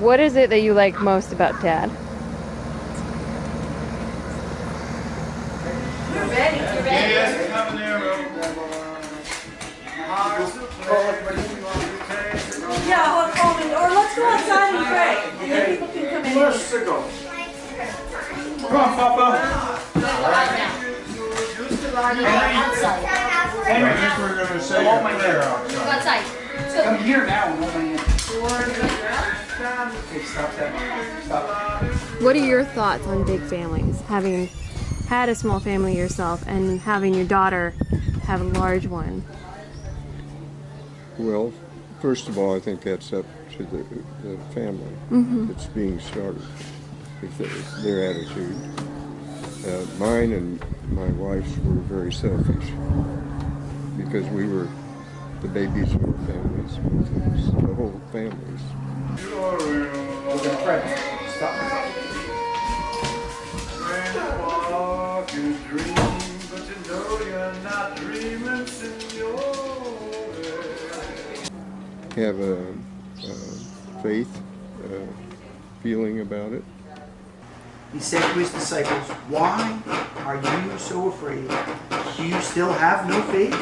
What is it that you like most about dad? Yes, coming there, Yeah, or, or, or let's go outside and pray, and then people can come in. Let's go. Come on, Papa. Henry, I think we're gonna say Hold a my prayer outside. outside. Come here now and hold my hand. Okay, stop that. Stop. What are your thoughts on big families? Having had a small family yourself and having your daughter have a large one. Well, first of all, I think that's up to the, the family that's being started, if their attitude. Uh, mine and my wife's were very selfish because we were the babies of our families, both of us, the whole families. We're gonna. Stop. Walk and dream, but you know you're not dreaming, senor. Have a, a faith uh, feeling about it. He said to his disciples, Why are you so afraid? Do you still have no faith?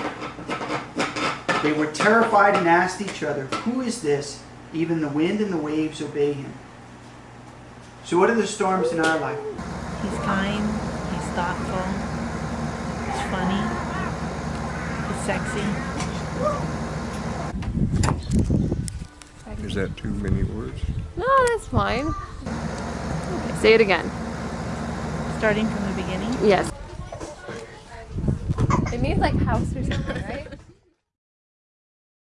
They were terrified and asked each other, Who is this? Even the wind and the waves obey him. So, what are the storms in our life? He's kind, he's thoughtful, he's funny, he's sexy. Is that too many words? No, that's fine. Okay, say it again. Starting from the beginning. Yes. It means like house or something, right?